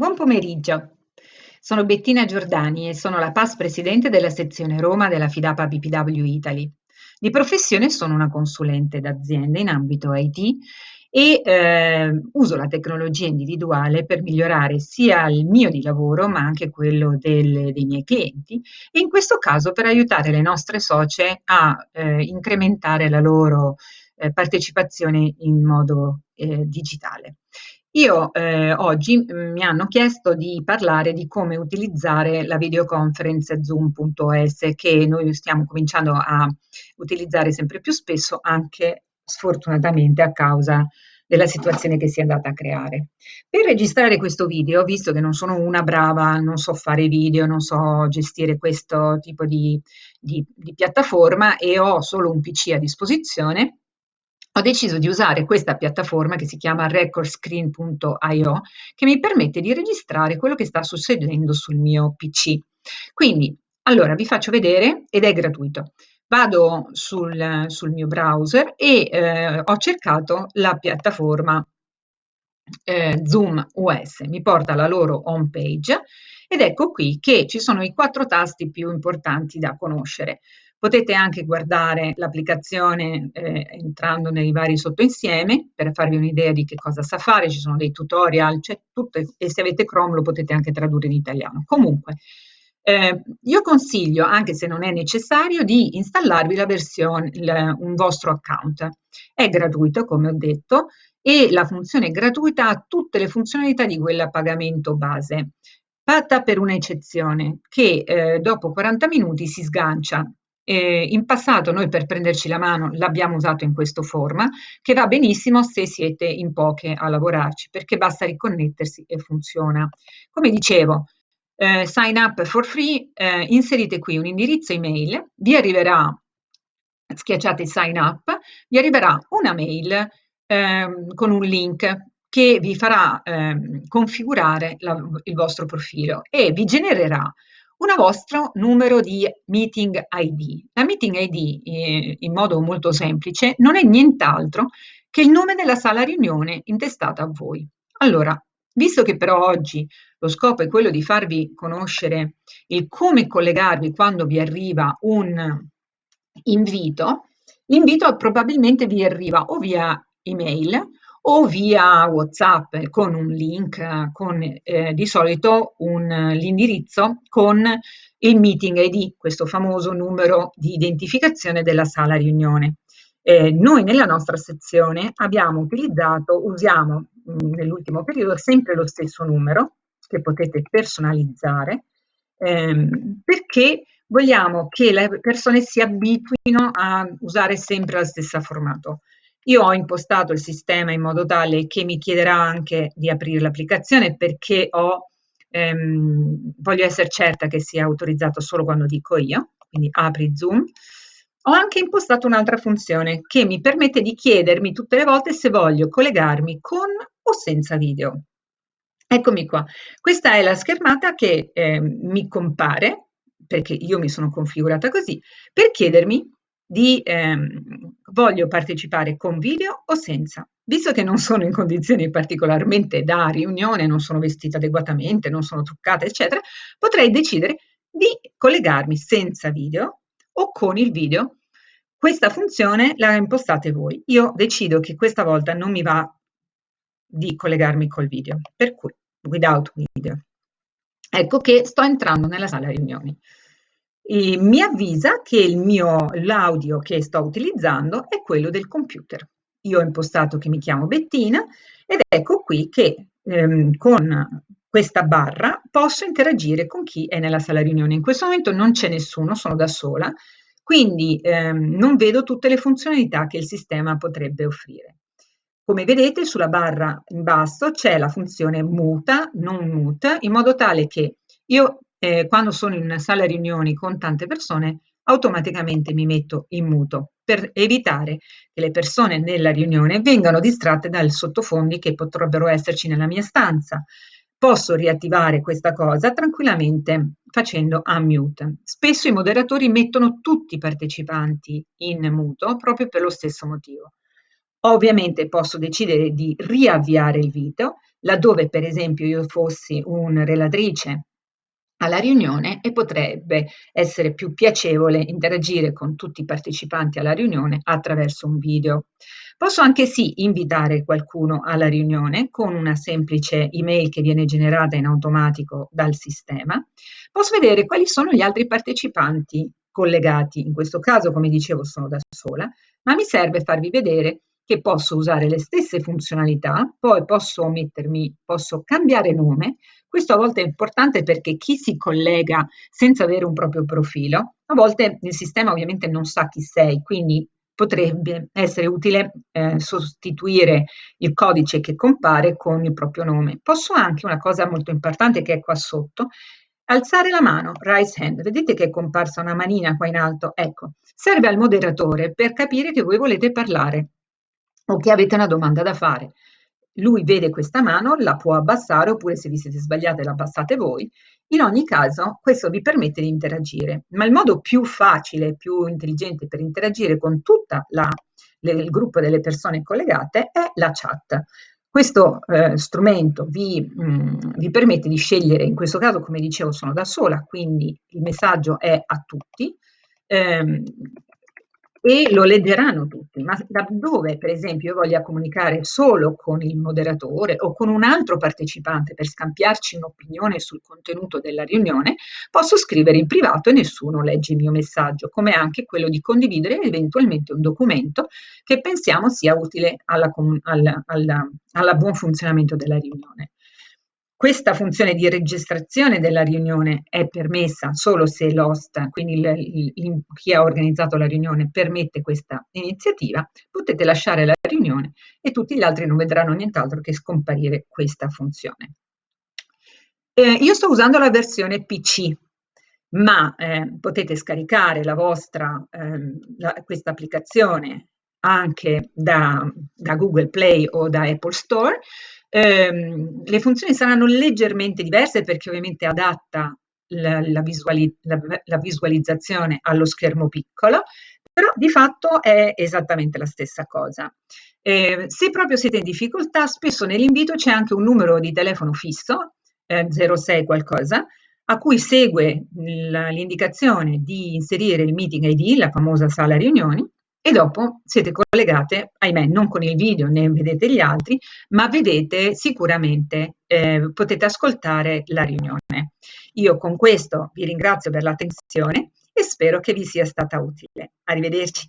Buon pomeriggio, sono Bettina Giordani e sono la PAS Presidente della sezione Roma della Fidapa BPW Italy. Di professione sono una consulente d'azienda in ambito IT e eh, uso la tecnologia individuale per migliorare sia il mio di lavoro ma anche quello del, dei miei clienti e in questo caso per aiutare le nostre socie a eh, incrementare la loro eh, partecipazione in modo eh, digitale. Io eh, oggi mhmm, mi hanno chiesto di parlare di come utilizzare la videoconference Zoom.es che noi stiamo cominciando a utilizzare sempre più spesso anche sfortunatamente a causa della situazione che si è andata a creare. Per registrare questo video, visto che non sono una brava, non so fare video, non so gestire questo tipo di, di, di piattaforma e ho solo un PC a disposizione, ho deciso di usare questa piattaforma che si chiama recordscreen.io che mi permette di registrare quello che sta succedendo sul mio PC. Quindi, allora, vi faccio vedere ed è gratuito. Vado sul, sul mio browser e eh, ho cercato la piattaforma eh, Zoom US, mi porta alla loro home page ed ecco qui che ci sono i quattro tasti più importanti da conoscere. Potete anche guardare l'applicazione eh, entrando nei vari sottoinsieme per farvi un'idea di che cosa sa fare, ci sono dei tutorial, c'è tutto e se avete Chrome lo potete anche tradurre in italiano. Comunque, eh, io consiglio, anche se non è necessario, di installarvi la versione, il, un vostro account. È gratuito, come ho detto, e la funzione gratuita ha tutte le funzionalità di quella pagamento base, fatta per un'eccezione che eh, dopo 40 minuti si sgancia eh, in passato noi per prenderci la mano l'abbiamo usato in questo forma, che va benissimo se siete in poche a lavorarci, perché basta riconnettersi e funziona. Come dicevo, eh, sign up for free, eh, inserite qui un indirizzo email, vi arriverà, schiacciate sign up, vi arriverà una mail ehm, con un link che vi farà ehm, configurare la, il vostro profilo e vi genererà un vostro numero di meeting ID. La meeting ID, eh, in modo molto semplice, non è nient'altro che il nome della sala riunione intestata a voi. Allora, visto che però oggi lo scopo è quello di farvi conoscere il come collegarvi quando vi arriva un invito, l'invito probabilmente vi arriva o via email o via WhatsApp con un link, con eh, di solito l'indirizzo con il meeting ID, questo famoso numero di identificazione della sala riunione. Eh, noi nella nostra sezione abbiamo utilizzato, usiamo nell'ultimo periodo sempre lo stesso numero che potete personalizzare ehm, perché vogliamo che le persone si abituino a usare sempre lo stesso formato. Io ho impostato il sistema in modo tale che mi chiederà anche di aprire l'applicazione perché ho, ehm, voglio essere certa che sia autorizzato solo quando dico io, quindi apri Zoom. Ho anche impostato un'altra funzione che mi permette di chiedermi tutte le volte se voglio collegarmi con o senza video. Eccomi qua. Questa è la schermata che eh, mi compare, perché io mi sono configurata così, per chiedermi di ehm, voglio partecipare con video o senza. Visto che non sono in condizioni particolarmente da riunione, non sono vestita adeguatamente, non sono truccata, eccetera, potrei decidere di collegarmi senza video o con il video. Questa funzione la impostate voi. Io decido che questa volta non mi va di collegarmi col video, per cui without video. Ecco che sto entrando nella sala riunioni e mi avvisa che l'audio che sto utilizzando è quello del computer. Io ho impostato che mi chiamo Bettina ed ecco qui che ehm, con questa barra posso interagire con chi è nella sala riunione. In questo momento non c'è nessuno, sono da sola, quindi ehm, non vedo tutte le funzionalità che il sistema potrebbe offrire. Come vedete sulla barra in basso c'è la funzione muta, non mute, in modo tale che io eh, quando sono in una sala riunioni con tante persone, automaticamente mi metto in muto per evitare che le persone nella riunione vengano distratte dai sottofondi che potrebbero esserci nella mia stanza. Posso riattivare questa cosa tranquillamente facendo unmute. Spesso i moderatori mettono tutti i partecipanti in muto proprio per lo stesso motivo. Ovviamente posso decidere di riavviare il video laddove per esempio io fossi un relatrice alla riunione e potrebbe essere più piacevole interagire con tutti i partecipanti alla riunione attraverso un video. Posso anche sì invitare qualcuno alla riunione con una semplice email che viene generata in automatico dal sistema. Posso vedere quali sono gli altri partecipanti collegati. In questo caso, come dicevo, sono da sola, ma mi serve farvi vedere che posso usare le stesse funzionalità, poi posso mettermi, posso cambiare nome. Questo a volte è importante perché chi si collega senza avere un proprio profilo, a volte il sistema ovviamente non sa chi sei, quindi potrebbe essere utile eh, sostituire il codice che compare con il proprio nome. Posso anche, una cosa molto importante che è qua sotto, alzare la mano, raise hand. Vedete che è comparsa una manina qua in alto? Ecco, serve al moderatore per capire che voi volete parlare o che avete una domanda da fare. Lui vede questa mano, la può abbassare oppure se vi siete sbagliate la abbassate voi in ogni caso, questo vi permette di interagire, ma il modo più facile, più intelligente per interagire con tutto il gruppo delle persone collegate è la chat. Questo eh, strumento vi, mh, mm, vi, permette di scegliere, in questo caso come dicevo sono da sola, quindi il messaggio è a tutti, ehm, e lo leggeranno tutti, ma da dove per esempio io voglia comunicare solo con il moderatore o con un altro partecipante per scambiarci un'opinione sul contenuto della riunione, posso scrivere in privato e nessuno legge il mio messaggio, come anche quello di condividere eventualmente un documento che pensiamo sia utile alla, alla, alla, alla buon funzionamento della riunione. Questa funzione di registrazione della riunione è permessa solo se l'host, quindi il, il, chi ha organizzato la riunione, permette questa iniziativa. Potete lasciare la riunione e tutti gli altri non vedranno nient'altro che scomparire questa funzione. Eh, io sto usando la versione PC, ma eh, potete scaricare la vostra, eh, questa applicazione anche da, da Google Play o da Apple Store Ehm, le funzioni saranno leggermente diverse perché ovviamente adatta la, la, visuali, la, la visualizzazione allo schermo piccolo, però di fatto è esattamente la stessa cosa. Eh, se proprio siete in difficoltà, spesso nell'invito c'è anche un numero di telefono fisso, eh, 06 qualcosa, a cui segue l'indicazione di inserire il meeting ID, la famosa sala riunioni, e dopo siete collegate, ahimè, non con il video né vedete gli altri, ma vedete sicuramente, eh, potete ascoltare la riunione. Io con questo vi ringrazio per l'attenzione e spero che vi sia stata utile. Arrivederci.